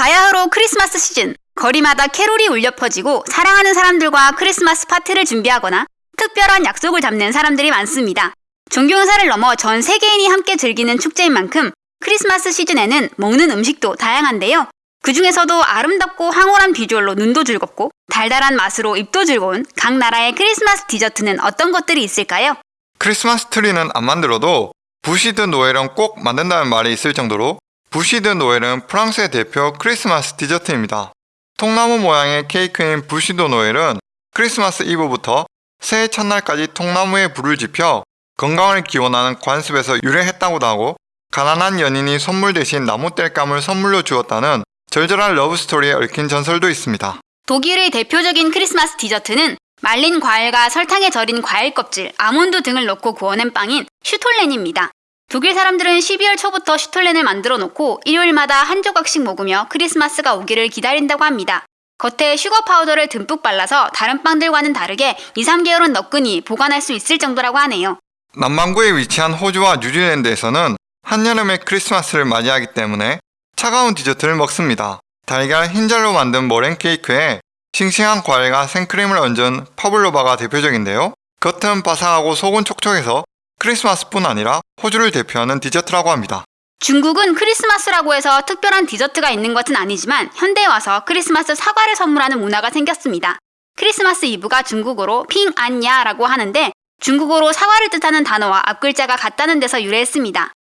바로 크리스마스 시즌. 거리마다 캐롤이 울려 퍼지고 사랑하는 사람들과 크리스마스 파티를 준비하거나 특별한 약속을 잡는 사람들이 많습니다. 종교 행사를 넘어 전 세계인이 함께 즐기는 축제인 만큼 크리스마스 시즌에는 먹는 음식도 다양한데요. 그 중에서도 아름답고 황홀한 비주얼로 눈도 즐겁고 달달한 맛으로 입도 즐거운 각 나라의 크리스마스 디저트는 어떤 것들이 있을까요? 크리스마스 트리는 안 만들어도 부시드 노엘은 꼭 만든다는 말이 있을 정도로 부시드 노엘은 프랑스의 대표 크리스마스 디저트입니다. 통나무 모양의 케이크인 부시드 노엘은 크리스마스 이브부터 새해 첫날까지 통나무에 불을 지펴 건강을 기원하는 관습에서 유래했다고도 하고 가난한 연인이 선물 대신 나무 땔감을 선물로 주었다는 절절한 러브스토리에 얽힌 전설도 있습니다. 독일의 대표적인 크리스마스 디저트는 말린 과일과 설탕에 절인 과일 껍질, 아몬드 등을 넣고 구워낸 빵인 슈톨렌입니다. 독일 사람들은 12월 초부터 슈톨렌을 만들어 놓고 일요일마다 한 조각씩 먹으며 크리스마스가 오기를 기다린다고 합니다. 겉에 슈거 파우더를 듬뿍 발라서 다른 빵들과는 다르게 2, 3개월은 너끈히 보관할 수 있을 정도라고 하네요. 남반구에 위치한 호주와 뉴질랜드에서는 한여름에 크리스마스를 맞이하기 때문에 차가운 디저트를 먹습니다. 달걀 흰자로 만든 머랭 케이크에 싱싱한 과일과 생크림을 얹은 파블로바가 대표적인데요. 겉은 바삭하고 속은 촉촉해서 크리스마스뿐 아니라 호주를 대표하는 디저트라고 합니다. 중국은 크리스마스라고 해서 특별한 디저트가 있는 것은 아니지만 현대에 와서 크리스마스 사과를 선물하는 문화가 생겼습니다. 크리스마스 이브가 중국어로 平安夜라고 하는데 중국어로 사과를 뜻하는 단어와 앞글자가 같다는 데서 유래했습니다.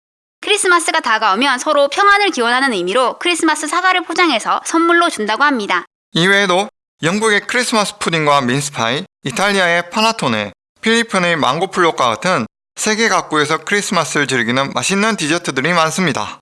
크리스마스가 다가오면 서로 평안을 기원하는 의미로 크리스마스 사과를 포장해서 선물로 준다고 합니다. 이외에도 영국의 크리스마스 푸딩과 민스파이, 이탈리아의 파나토네, 필리핀의 망고플롯과 같은 세계 각국에서 크리스마스를 즐기는 맛있는 디저트들이 많습니다.